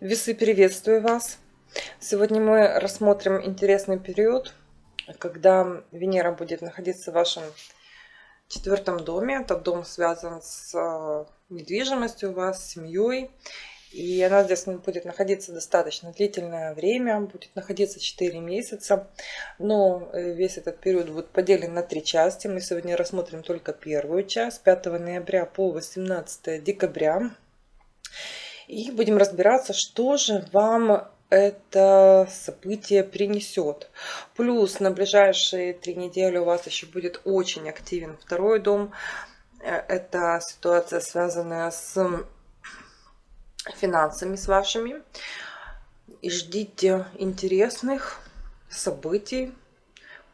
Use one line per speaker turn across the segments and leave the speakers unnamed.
Весы, приветствую вас! Сегодня мы рассмотрим интересный период, когда Венера будет находиться в вашем четвертом доме. Этот дом связан с э, недвижимостью у вас, с семьей. И она здесь будет находиться достаточно длительное время, будет находиться 4 месяца. Но э, весь этот период будет поделен на три части. Мы сегодня рассмотрим только первую часть, 5 ноября по 18 декабря. И будем разбираться, что же вам это событие принесет. Плюс на ближайшие три недели у вас еще будет очень активен второй дом. Э, это ситуация, связанная с финансами с вашими. И ждите интересных событий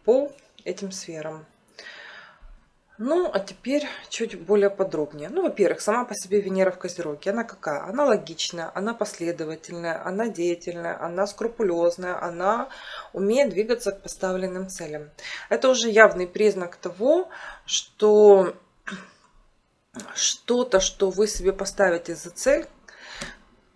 по этим сферам. Ну, а теперь чуть более подробнее. Ну, во-первых, сама по себе Венера в Козероге, она какая? Она логичная, она последовательная, она деятельная, она скрупулезная, она умеет двигаться к поставленным целям. Это уже явный признак того, что что-то, что вы себе поставите за цель,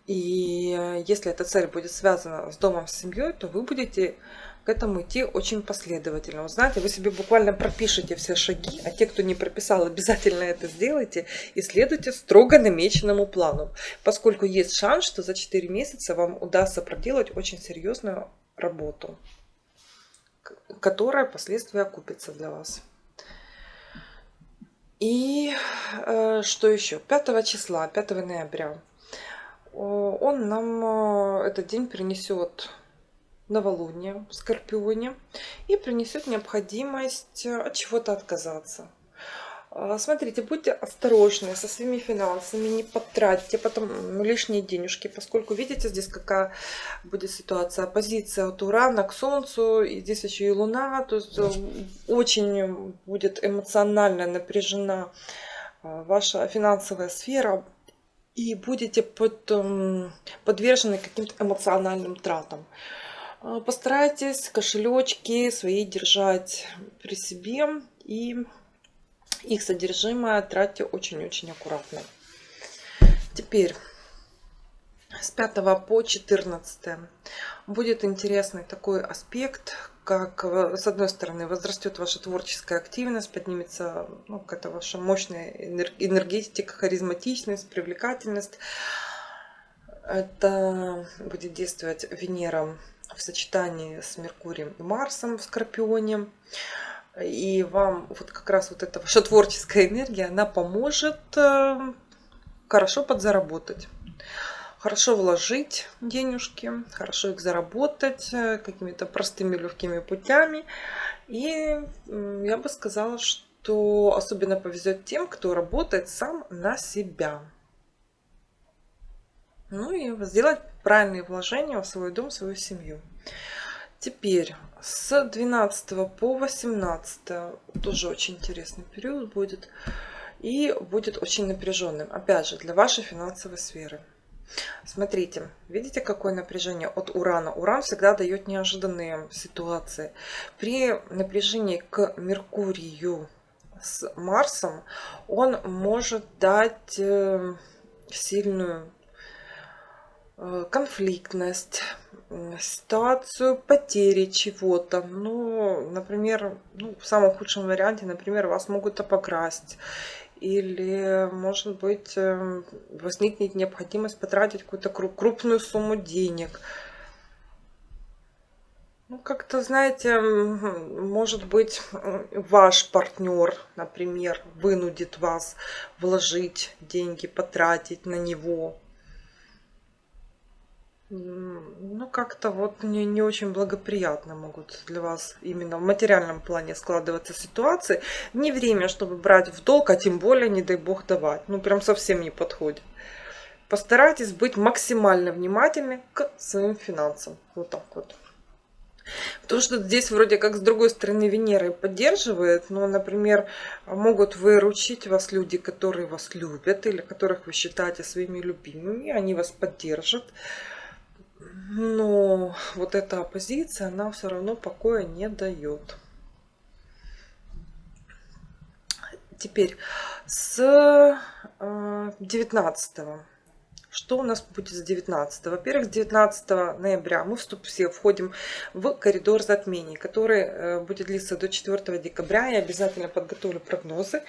и если эта цель будет связана с домом, с семьей, то вы будете к этому идти очень последовательно. Вот знаете, вы себе буквально пропишите все шаги, а те, кто не прописал, обязательно это сделайте и следуйте строго намеченному плану, поскольку есть шанс, что за 4 месяца вам удастся проделать очень серьезную работу, которая впоследствии окупится для вас. И э, что еще? 5 числа, 5 ноября, он нам, э, этот день принесет новолуние в Скорпионе и принесет необходимость э, от чего-то отказаться. Смотрите, будьте осторожны со своими финансами, не потратьте потом лишние денежки, поскольку видите здесь какая будет ситуация. Оппозиция от Урана к Солнцу, и здесь еще и Луна, то есть э, очень будет эмоционально напряжена э, ваша финансовая сфера, и будете под, эм, подвержены каким-то эмоциональным тратам. А, постарайтесь кошелечки свои держать при себе и их содержимое тратьте очень-очень аккуратно. Теперь с 5 по 14 будет интересный такой аспект, как с одной стороны возрастет ваша творческая активность, поднимется ну, какая-то ваша мощная энергетика, харизматичность, привлекательность. Это будет действовать Венера в сочетании с Меркурием и Марсом в Скорпионе. И вам вот как раз вот эта ваша творческая энергия, она поможет э, хорошо подзаработать. Хорошо вложить денежки, хорошо их заработать э, какими-то простыми легкими путями. И я бы сказала, что особенно повезет тем, кто работает сам на себя. Ну и сделать правильные вложения в свой дом, в свою семью. Теперь с 12 по 18 тоже очень интересный период будет. И будет очень напряженным. Опять же, для вашей финансовой сферы. Смотрите, видите, какое напряжение от Урана? Уран всегда дает неожиданные ситуации. При напряжении к Меркурию с Марсом он может дать э, сильную Э, конфликтность, ситуацию потери чего-то. Ну, например, ну, в самом худшем варианте, например, вас могут обокрасть. Или, может быть, э, возникнет необходимость потратить какую-то крупную сумму денег. Ну, как-то, знаете, может быть, ваш партнер, например, вынудит вас вложить деньги, потратить на него ну, как-то вот не, не очень благоприятно могут для вас именно в материальном плане складываться ситуации. Не время, чтобы брать в долг, а тем более, не дай бог, давать. Ну, прям совсем не подходит. Постарайтесь быть максимально внимательны к своим финансам. Вот так вот. То, что здесь вроде как с другой стороны Венеры поддерживает, но, например, могут выручить вас люди, которые вас любят или которых вы считаете своими любимыми, они вас поддержат но вот эта оппозиция, она все равно покоя не дает. Теперь с 19 э, что у нас будет с 19? Во-первых, с 19 ноября мы вступ, все входим в коридор затмений, который э, будет длиться до 4 декабря. Я обязательно подготовлю прогнозы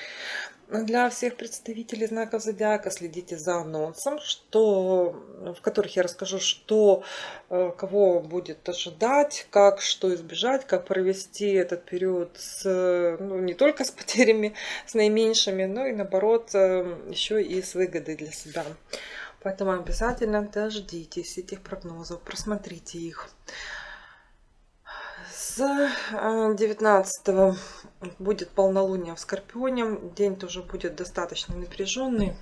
для всех представителей знаков зодиака. Следите за анонсом, что, в которых я расскажу, что э, кого будет ожидать, как что избежать, как провести этот период с, ну, не только с потерями, с наименьшими, но и наоборот э, еще и с выгодой для себя. Поэтому обязательно дождитесь этих прогнозов, просмотрите их. С 19 э, будет полнолуние в Скорпионе. День тоже будет достаточно напряженный.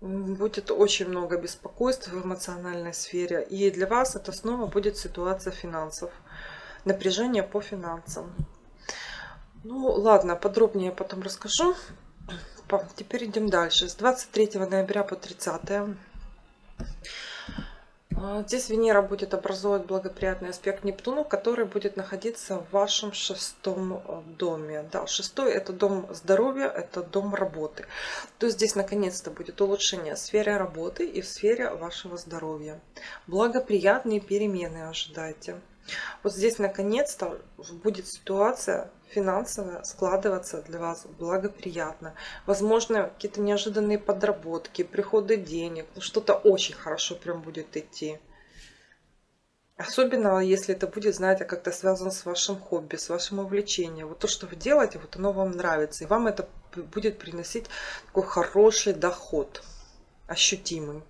Будет очень много беспокойств в эмоциональной сфере. И для вас это снова будет ситуация финансов. Напряжение по финансам. Ну ладно, подробнее потом расскажу. Теперь идем дальше. С 23 ноября по 30 а, Здесь Венера будет образовывать благоприятный аспект Нептуну, который будет находиться в вашем шестом э, доме. Да, шестой это дом здоровья, это дом работы. То есть здесь наконец-то будет улучшение в сфере работы и в сфере вашего здоровья. Благоприятные перемены ожидайте. Вот здесь наконец-то будет ситуация финансово складываться для вас благоприятно. Возможно, какие-то неожиданные подработки, приходы денег, ну, что-то очень хорошо прям будет идти. Особенно, если это будет, знаете, как-то связано с вашим хобби, с вашим увлечением. Вот то, что вы делаете, вот оно вам нравится. И вам это будет приносить такой хороший доход, ощутимый.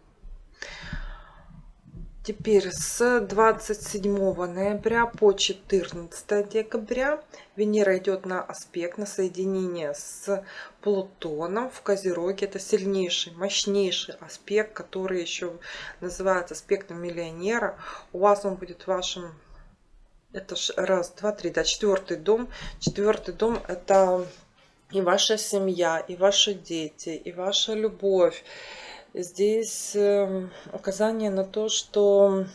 Теперь с 27 ноября по 14 декабря Венера идет на аспект, на соединение с Плутоном в Козероге. Это сильнейший, мощнейший аспект, который еще называется аспектом миллионера. У вас он будет в вашем... Это раз, два, три, да, четвертый дом. Четвертый дом это и ваша семья, и ваши дети, и ваша любовь здесь эм, указание на то, что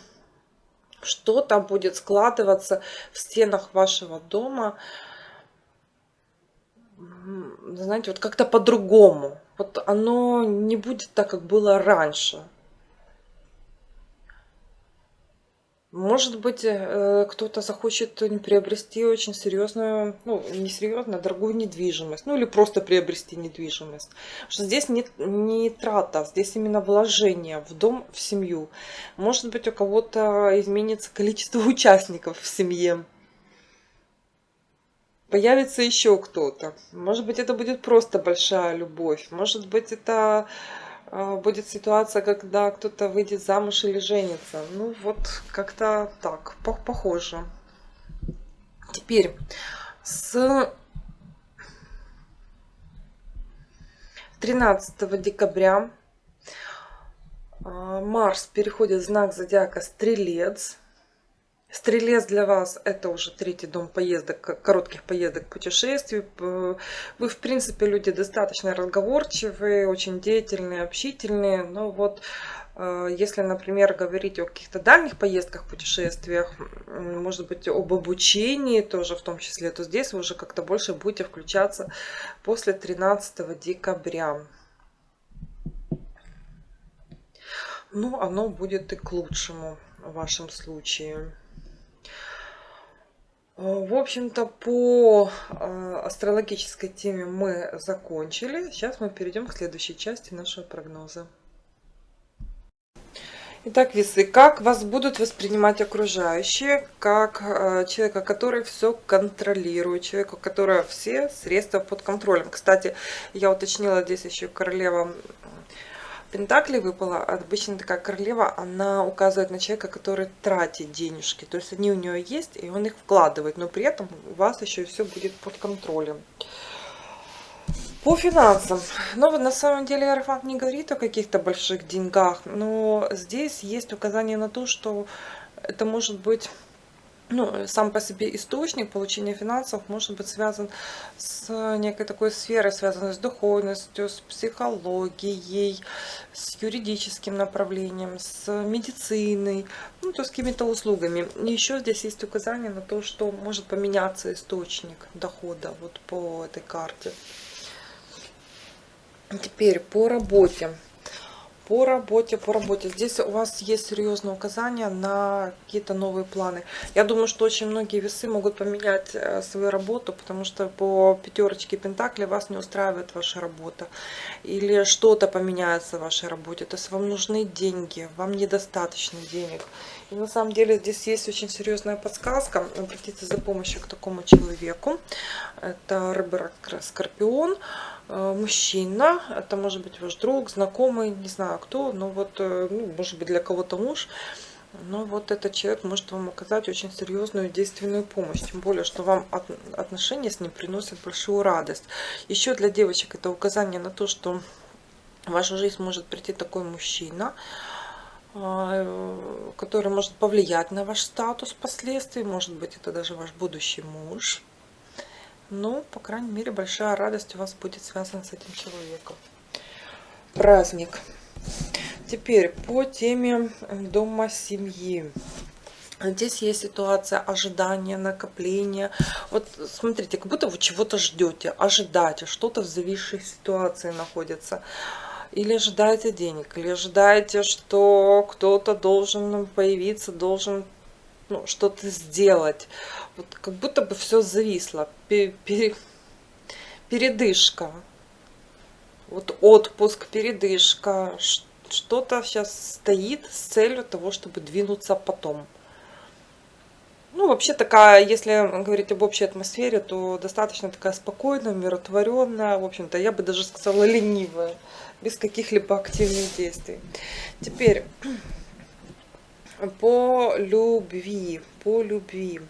что-то будет складываться в стенах вашего дома, знаете, вот как-то по-другому. Вот оно не будет так, как было раньше. Может быть, э, кто-то захочет приобрести очень серьезную, ну, не серьезную, а дорогую недвижимость. Ну, или просто приобрести недвижимость. Что здесь не, не трата, здесь именно вложение в дом, в семью. Может быть, у кого-то изменится количество участников в семье. Появится еще кто-то. Может быть, это будет просто большая любовь. Может быть, это будет ситуация, когда кто-то выйдет замуж или женится. Ну, вот как-то так, похоже. Теперь с 13 декабря а, Марс переходит в знак зодиака Стрелец. Стрелец для вас это уже третий дом поездок, коротких поездок, путешествий. Вы, в принципе, люди достаточно разговорчивые, очень деятельные, общительные. Но вот э, если, например, говорить о каких-то дальних поездках, путешествиях, может быть, об обучении тоже в том числе, то здесь вы уже как-то больше будете включаться после 13 декабря. Ну, оно будет и к лучшему в вашем случае. Э, в общем-то, по э, астрологической теме мы закончили. Сейчас мы перейдем к следующей части нашего прогноза. Итак, весы, как вас будут воспринимать окружающие, как э, человека, который все контролирует, человека, у которого все средства под контролем. Кстати, я уточнила здесь еще королева Пентакли выпала, обычно такая королева, она указывает на человека, который тратит денежки. То есть они у нее есть, и он их вкладывает, но при этом у вас еще все будет под контролем. По финансам. Ну, на самом деле Арафат не говорит о каких-то больших деньгах, но здесь есть указание на то, что это может быть ну, сам по себе источник получения финансов может быть связан с некой такой сферой, связанной с духовностью, с психологией, с юридическим направлением, с медициной, ну, то с какими-то услугами. И еще здесь есть указание на то, что может поменяться источник дохода вот по этой карте. Теперь по работе. По работе, по работе. Здесь у вас есть серьезное указание на какие-то новые планы. Я думаю, что очень многие весы могут поменять э, свою работу, потому что по пятерочке Пентакли вас не устраивает ваша работа. Или что-то поменяется в вашей работе. То есть вам нужны деньги, вам недостаточно денег. И на самом деле здесь есть очень серьезная подсказка. Обратиться за помощью к такому человеку. Это рыба Скорпион. Э, мужчина, это может быть ваш друг, знакомый, не знаю кто, но вот, э, ну, может быть для кого-то муж, но вот этот человек может вам оказать очень серьезную действенную помощь, тем более, что вам отношения с ним приносят большую радость. Еще для девочек это указание на то, что в вашу жизнь может прийти такой мужчина, который может повлиять на ваш статус впоследствии, может быть это даже ваш будущий муж. Ну, по крайней мере, большая радость у вас будет связана с этим человеком. Праздник. Теперь по теме дома семьи. Здесь есть ситуация ожидания, накопления. Вот смотрите, как будто вы чего-то ждете, ожидаете, что-то в зависшей ситуации находится. Или ожидаете денег, или ожидаете, что кто-то должен появиться, должен ну, что-то сделать. Вот как будто бы все зависло. Пере, передышка. Вот отпуск, передышка. Что-то сейчас стоит с целью того, чтобы двинуться потом. Ну, вообще такая, если говорить об общей атмосфере, то достаточно такая спокойная, умиротворенная, в общем-то, я бы даже сказала ленивая, без каких-либо активных действий. Теперь по любви, по любви.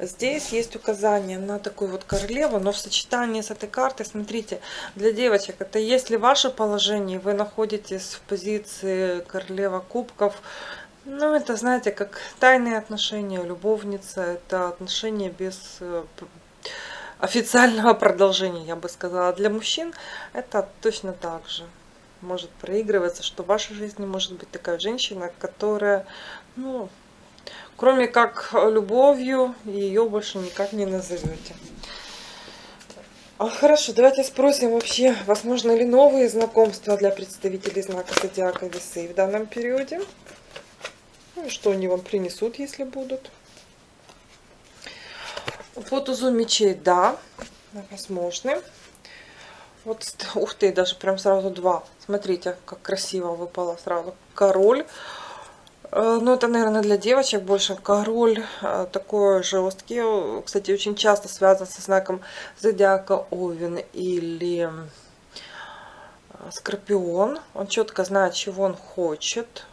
Здесь есть указание на такую вот королеву, но в сочетании с этой картой, смотрите, для девочек, это если ваше положение, вы находитесь в позиции королева кубков, ну, это, знаете, как тайные отношения, любовница, это отношения без э, официального продолжения, я бы сказала. Для мужчин это точно так же может проигрываться, что в вашей жизни может быть такая женщина, которая, ну, кроме как любовью, ее больше никак не назовете. А, хорошо, давайте спросим вообще, возможно ли новые знакомства для представителей знака Зодиака Весы в данном периоде. Что они вам принесут, если будут. По тузу мечей, да, возможны. Вот, ух ты, даже прям сразу два. Смотрите, как красиво выпало сразу. Король. Э, ну, это, наверное, для девочек больше. Король э, такой жесткий. Кстати, очень часто связан со знаком зодиака Овен или э, Скорпион. Он четко знает, чего он хочет.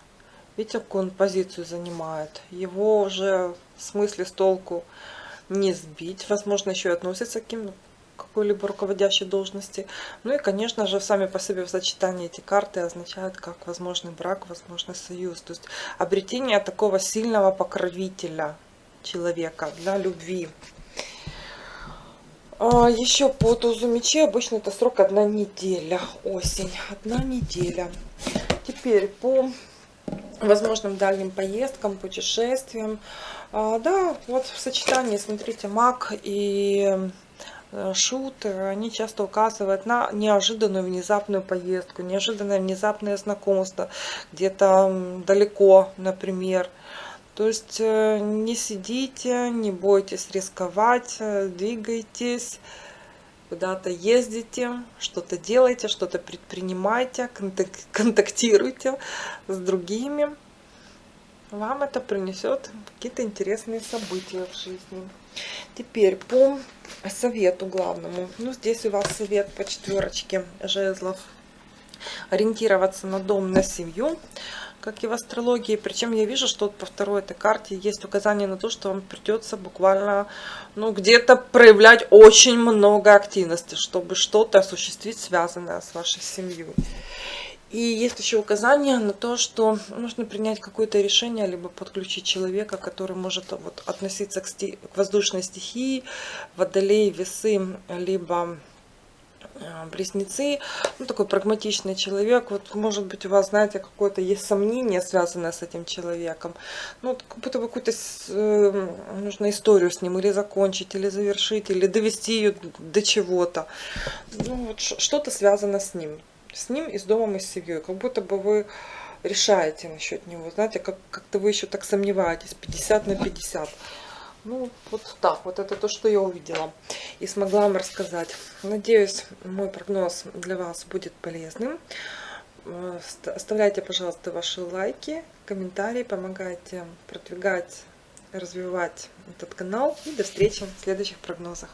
Видите, какую он позицию занимает. Его уже в смысле с толку не сбить. Возможно, еще и относится к каким какой-либо руководящей должности. Ну и, конечно же, сами по себе в сочетании эти карты означают как возможный брак, возможный союз. То есть обретение такого сильного покровителя человека для любви. А еще по тузу мечей обычно это срок одна неделя, осень, одна неделя. Теперь по возможным дальним поездкам, путешествиям. А, да, вот в сочетании, смотрите, маг и Э, шут, они часто указывают на неожиданную внезапную поездку, неожиданное внезапное знакомство, где-то далеко, например. То есть э, не сидите, не бойтесь рисковать, э, двигайтесь, куда-то ездите, что-то делайте, что-то предпринимайте, контактируйте с другими. Вам это принесет какие-то интересные события в жизни. Теперь по совету главному. Ну, здесь у вас совет по четверочке жезлов. Ориентироваться на дом, на семью, как и в астрологии. Причем я вижу, что по второй этой карте есть указание на то, что вам придется буквально, ну, где-то проявлять очень много активности, чтобы что-то осуществить, связанное с вашей семьей. И есть еще указание на то, что нужно принять какое-то решение, либо подключить человека, который может вот, относиться к, сти к воздушной стихии, водолей, весы, либо близнецы, ну, такой прагматичный человек, вот, может быть, у вас, знаете, какое-то есть сомнение, связанное с этим человеком, ну, как будто бы какую-то э, нужно историю с ним или закончить, или завершить, или довести ее до чего-то, ну, вот что-то связано с ним с ним и с домом, и с семьей. Как будто бы вы решаете насчет него. Знаете, как- как-то вы еще так сомневаетесь. 50 на 50. Ну, вот так. Вот это то, что я увидела. И смогла вам рассказать. Надеюсь, мой прогноз для вас будет полезным. Э, оставляйте, пожалуйста, ваши лайки, комментарии. Помогайте продвигать, развивать этот канал. И до встречи в следующих прогнозах.